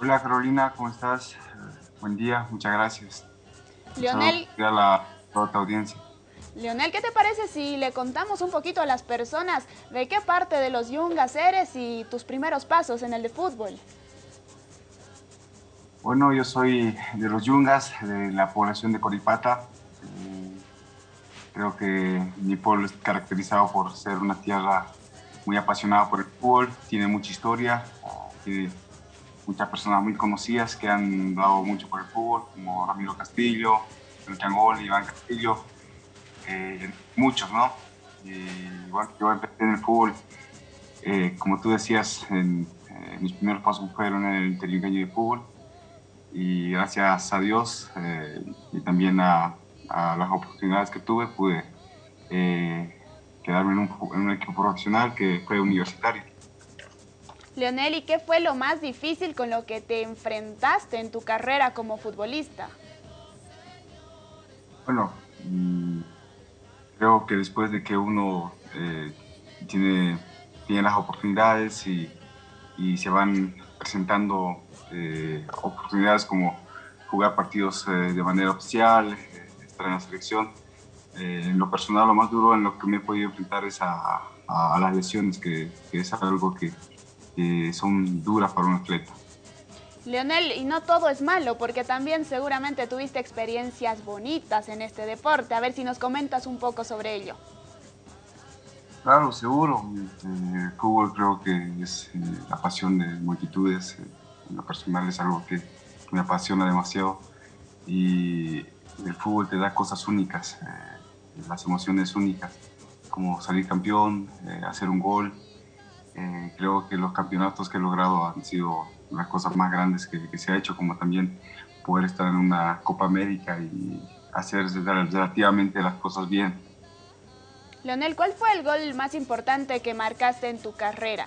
Hola Carolina, ¿cómo estás? Buen día, muchas gracias. Leonel. A la toda tu audiencia. Leonel, ¿qué te parece si le contamos un poquito a las personas de qué parte de los Yungas eres y tus primeros pasos en el de fútbol? Bueno, yo soy de los Yungas, de la población de Coripata. Eh, creo que mi pueblo es caracterizado por ser una tierra muy apasionada por el fútbol, tiene mucha historia, tiene muchas personas muy conocidas que han dado mucho por el fútbol, como Ramiro Castillo, el Changol, Iván Castillo, eh, muchos, ¿no? igual yo empecé en el fútbol, eh, como tú decías, en, mis primeros pasos fueron en el interligaño de fútbol y gracias a Dios eh, y también a, las oportunidades que tuve pude quedarme en un equipo profesional que fue universitario. Leonel, ¿y qué fue lo más difícil con lo que te enfrentaste en tu carrera como futbolista? Bueno, mm, creo que después de que uno eh, tiene, tiene las oportunidades y, se van presentando eh, oportunidades como jugar partidos eh, de manera oficial, estar en la selección, en lo personal lo más duro en lo que me he podido enfrentar es a, las lesiones, que es algo que, son duras para un atleta. Leonel, y no todo es malo, porque también seguramente tuviste experiencias bonitas en este deporte. A ver si nos comentas un poco sobre ello. Claro, seguro. El fútbol creo que es eh, la pasión de multitudes. En lo personal es algo que me apasiona demasiado. Y el fútbol te da cosas únicas, eh, las emociones únicas, como salir campeón, eh, hacer un gol, eh, creo que los campeonatos que he logrado han sido las cosas más grandes que, se ha hecho, como también poder estar en una Copa América y hacer relativamente las cosas bien. Leonel, ¿cuál fue el gol más importante que marcaste en tu carrera?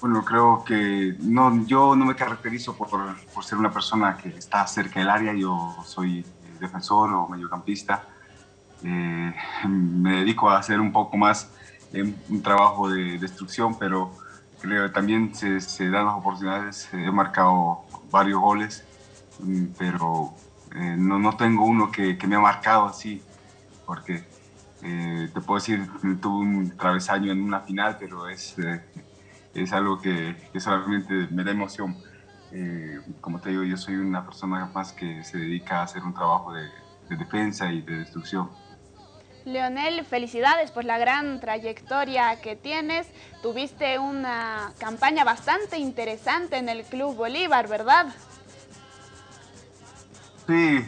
Bueno, creo que no, yo no me caracterizo por, por ser una persona que está cerca del área, yo soy defensor o mediocampista. Eh, me dedico a hacer un poco más un trabajo de destrucción, pero creo que también se, se dan las oportunidades. He marcado varios goles, mm, pero eh, no, no, tengo uno que, que, me ha marcado así, porque eh, te puedo decir, tuve un travesaño en una final, pero es, eh, es algo que, que, solamente me da emoción. como te digo, yo soy una persona más que se dedica a hacer un trabajo de defensa y de destrucción. Leonel, felicidades por la gran trayectoria que tienes. Tuviste una campaña bastante interesante en el Club Bolívar, ¿verdad? Sí,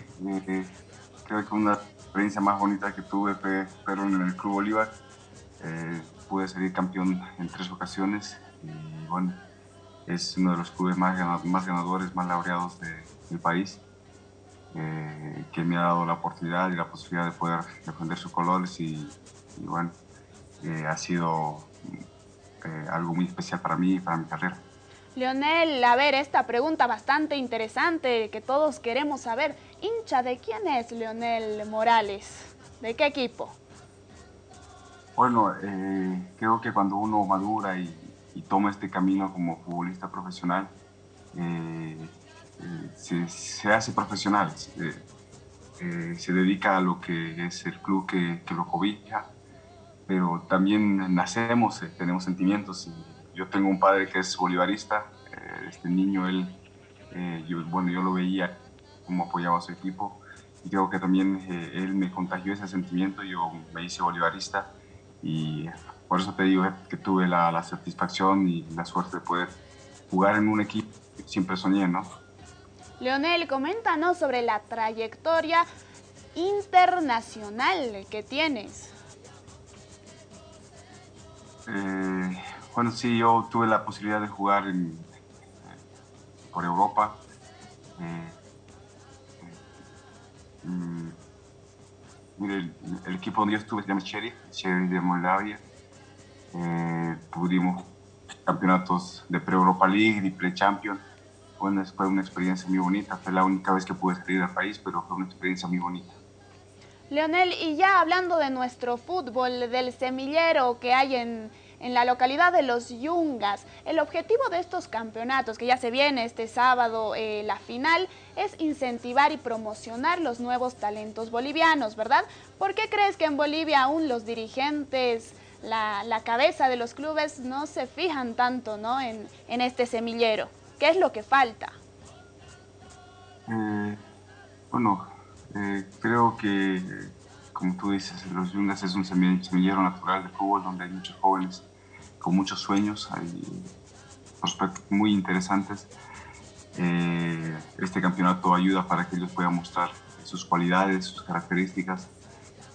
creo que una experiencia más bonita que tuve fue, en el Club Bolívar. Eh, pude salir campeón en tres ocasiones y bueno, es uno de los clubes más, ganadores, más laureados del país. Eh, que me ha dado la oportunidad y la posibilidad de poder defender sus colores y, bueno, eh, ha sido eh, algo muy especial para mí y para mi carrera. Leonel, a ver, esta pregunta bastante interesante que todos queremos saber. ¿Hincha de quién es Leonel Morales? ¿De qué equipo? Bueno, creo que cuando uno madura y, y, toma este camino como futbolista profesional, se, hace profesional, eh, se, dedica a lo que es el club que, lo cobija, pero también nacemos, eh, tenemos sentimientos. yo tengo un padre que es bolivarista, eh, este niño, él, yo, bueno, yo lo veía como apoyaba a su equipo y creo que también él me contagió ese sentimiento, yo me hice bolivarista y por eso te digo que tuve la, la satisfacción y la suerte de poder jugar en un equipo que siempre soñé, ¿no? Leonel, coméntanos sobre la trayectoria internacional que tienes. Eh, bueno, sí, yo tuve la posibilidad de jugar por Europa. Eh, mm, el, equipo donde yo estuve se llama Sheriff, Sheriff de Moldavia. Eh, pudimos campeonatos de pre-Europa League y pre-Champion fue una experiencia muy bonita. Fue la única vez que pude salir del país, pero fue una experiencia muy bonita. Leonel, y ya hablando de nuestro fútbol, del semillero que hay en, en la localidad de Los Yungas. El objetivo de estos campeonatos, que ya se viene este sábado eh, la final, es incentivar y promocionar los nuevos talentos bolivianos, ¿verdad? ¿Por qué crees que en Bolivia aún los dirigentes, la, cabeza de los clubes no se fijan tanto ¿no? en, este semillero? ¿Qué es lo que falta? Eh, bueno, eh, creo que, como tú dices, Los Yungas es un semillero natural de fútbol donde hay muchos jóvenes con muchos sueños, hay prospectos muy interesantes. Eh, este campeonato ayuda para que ellos puedan mostrar sus cualidades, sus características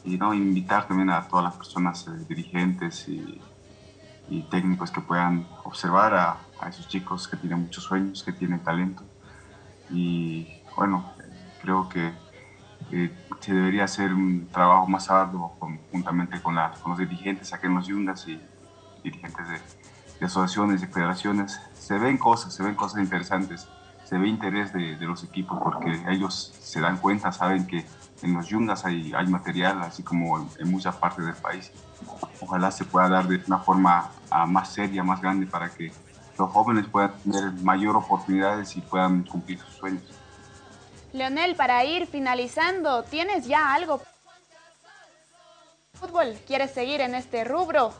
y ¿no? invitar también a todas las personas dirigentes y, técnicos que puedan observar a, a, esos chicos que tienen muchos sueños, que tienen talento. Y bueno, creo que se debería hacer un trabajo más arduo conjuntamente con, con los dirigentes aquí en los Yungas y dirigentes de, asociaciones, de federaciones, se ven cosas, se ven cosas interesantes, se ve interés de, los equipos porque ellos se dan cuenta, saben que en los yungas hay, hay material, así como en, muchas partes del país. Ojalá se pueda dar de una forma ah, más seria, más grande, para que los jóvenes puedan tener mayor oportunidades y puedan cumplir sus sueños. Leonel, para ir finalizando, ¿tienes ya algo? ¿Fútbol? ¿Quieres seguir en este rubro?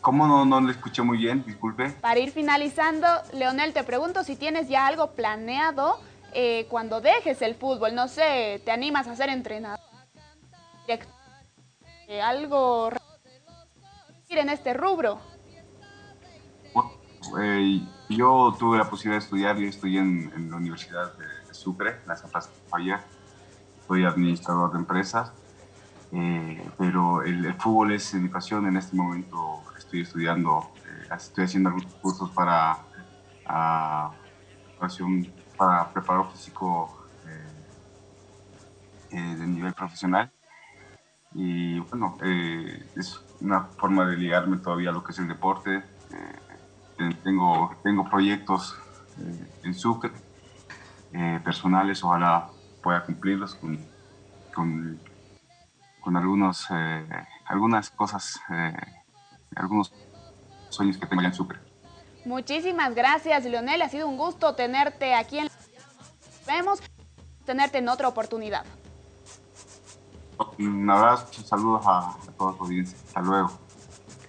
¿Cómo no, no le escuché muy bien? Disculpe. Para ir finalizando, Leonel, te pregunto si tienes ya algo planeado eh, cuando dejes el fútbol. No sé, ¿te animas a ser entrenador? ¿Algo en este rubro? Eh, yo tuve la posibilidad de estudiar, yo estudié en, la Universidad de, Sucre, en la Santa Falla. Soy administrador de empresas, pero el, fútbol es mi pasión en este momento estoy estudiando, eh, estoy haciendo algunos cursos para, uh, para físico eh, eh, de nivel profesional. Y bueno, es una forma de ligarme todavía a lo que es el deporte. Tengo, tengo proyectos en Sucre, personales, ojalá pueda cumplirlos con, con, con algunos, algunas cosas algunos sueños que tengo en Sucre. Muchísimas gracias, Leonel. Ha sido un gusto tenerte aquí en... Vemos tenerte en otra oportunidad. Un abrazo, saludos a, a todos los audiencia. Hasta luego.